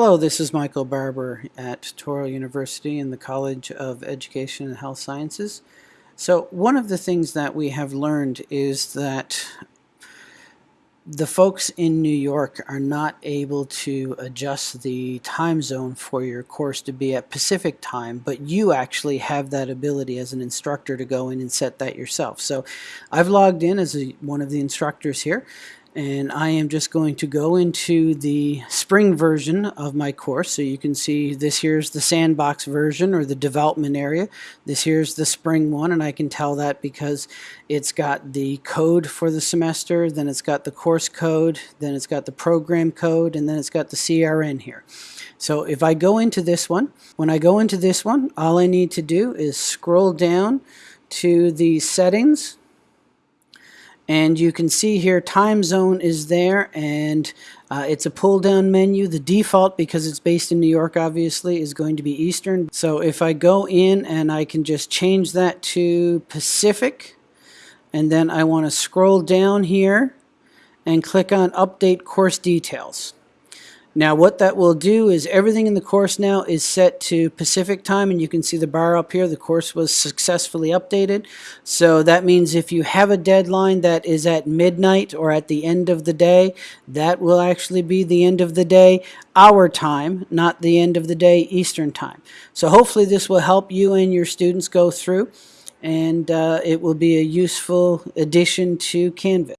Hello, this is Michael Barber at Touro University in the College of Education and Health Sciences. So one of the things that we have learned is that the folks in New York are not able to adjust the time zone for your course to be at Pacific time, but you actually have that ability as an instructor to go in and set that yourself. So I've logged in as a, one of the instructors here and I am just going to go into the spring version of my course. So you can see this here's the sandbox version or the development area. This here's the spring one and I can tell that because it's got the code for the semester, then it's got the course code, then it's got the program code, and then it's got the CRN here. So if I go into this one, when I go into this one, all I need to do is scroll down to the settings and you can see here time zone is there and uh, it's a pull down menu. The default, because it's based in New York obviously, is going to be Eastern. So if I go in and I can just change that to Pacific and then I want to scroll down here and click on update course details. Now what that will do is everything in the course now is set to Pacific time and you can see the bar up here. The course was successfully updated. So that means if you have a deadline that is at midnight or at the end of the day, that will actually be the end of the day our time, not the end of the day Eastern time. So hopefully this will help you and your students go through and uh, it will be a useful addition to Canvas.